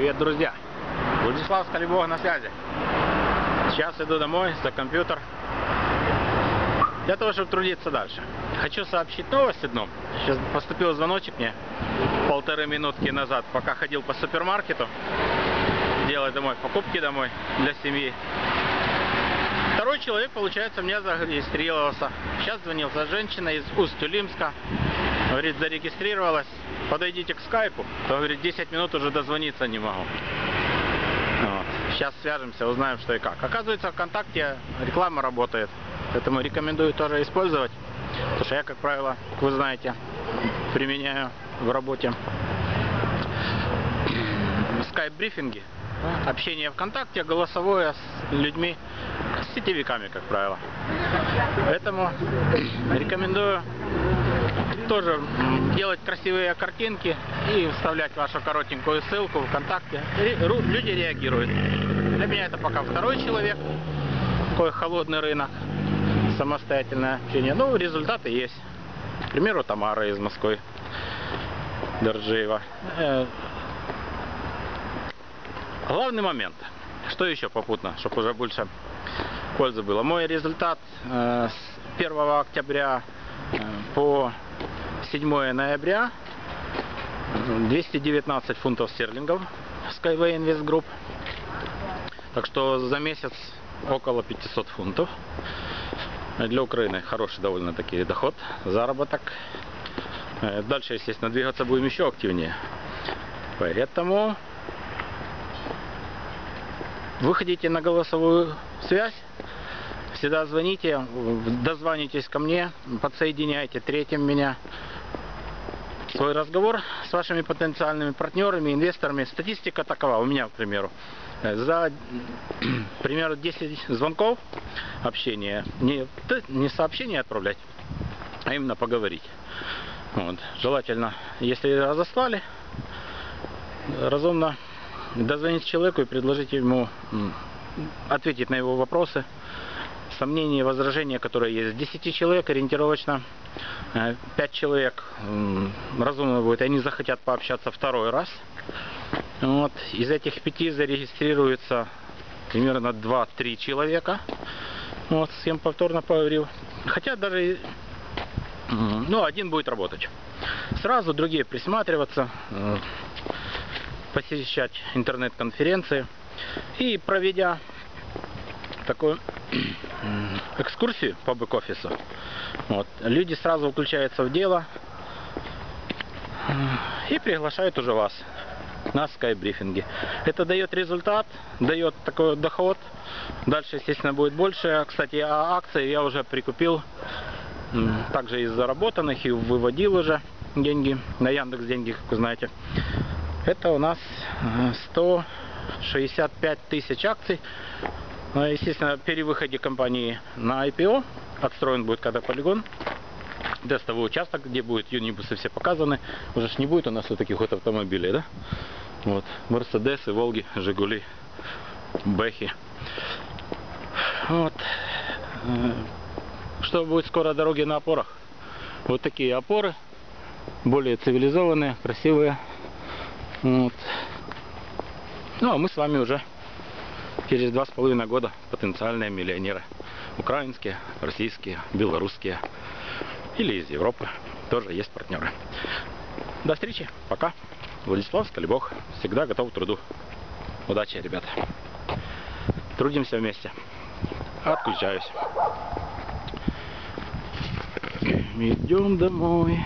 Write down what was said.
Привет, друзья! Владислав Скалибог на связи. Сейчас иду домой за компьютер для того, чтобы трудиться дальше. Хочу сообщить новость одну. Сейчас поступил звоночек мне полторы минутки назад, пока ходил по супермаркету делать домой покупки домой для семьи. Второй человек, получается, мне зарегистрировался. Сейчас звонился женщина из Усть-Улимска. Говорит, зарегистрировалась. Подойдите к скайпу. То, говорит, 10 минут уже дозвониться не могу. Вот. Сейчас свяжемся, узнаем, что и как. Оказывается, ВКонтакте реклама работает. Поэтому рекомендую тоже использовать. Потому что я, как правило, как вы знаете, применяю в работе скайп-брифинги. Общение ВКонтакте, голосовое с людьми, с сетевиками, как правило. Поэтому рекомендую тоже делать красивые картинки и вставлять вашу коротенькую ссылку ВКонтакте. Люди реагируют. Для меня это пока второй человек. Такой холодный рынок. Самостоятельное общение. Ну, результаты есть. К примеру, Тамара из Москвы. Доржиева. Э, главный момент. Что еще попутно, чтобы уже больше пользы было. Мой результат э, с 1 октября э, по 7 ноября 219 фунтов стерлингов Skyway Invest Group. Так что за месяц около 500 фунтов. Для Украины хороший довольно-таки доход, заработок. Э, дальше, естественно, двигаться будем еще активнее. Поэтому выходите на голосовую связь. Всегда звоните, дозвонитесь ко мне, подсоединяйте третьим меня. Свой разговор с вашими потенциальными партнерами, инвесторами. Статистика такова, у меня, к примеру. За, примерно 10 звонков общения, не, не сообщение отправлять, а именно поговорить. Вот. Желательно, если разослали, разумно дозвонить человеку и предложить ему ответить на его вопросы, сомнения, возражения, которые есть. 10 человек ориентировочно 5 э, человек разумно будет, они захотят пообщаться второй раз. Вот. Из этих пяти зарегистрируется примерно 2-3 человека. Вот, с кем повторно поговорил. Хотя даже ну, один будет работать. Сразу другие присматриваться, посещать интернет-конференции. И проведя такую экскурсию по бэк-офису, вот, люди сразу включаются в дело и приглашают уже вас на скайп-брифинге. Это дает результат, дает такой доход. Дальше, естественно, будет больше. Кстати, а акции я уже прикупил также из заработанных и выводил уже деньги на Яндекс деньги, как вы знаете. Это у нас 165 э, тысяч акций. Ну, естественно, при выходе компании на IPO отстроен будет когда полигон. Тестовый участок, где будут юнибусы все показаны. Уже ж не будет у нас вот таких вот автомобилей, да? Вот. Мерседесы, Волги, Жигули, Бэхи. Вот. Э, что будет скоро дороги на опорах? Вот такие опоры. Более цивилизованные, красивые. Вот. Ну, а мы с вами уже через два с половиной года потенциальные миллионеры. Украинские, российские, белорусские или из Европы. Тоже есть партнеры. До встречи. Пока. Владислав Скалибог. Всегда готов к труду. Удачи, ребята. Трудимся вместе. Отключаюсь. Идем домой.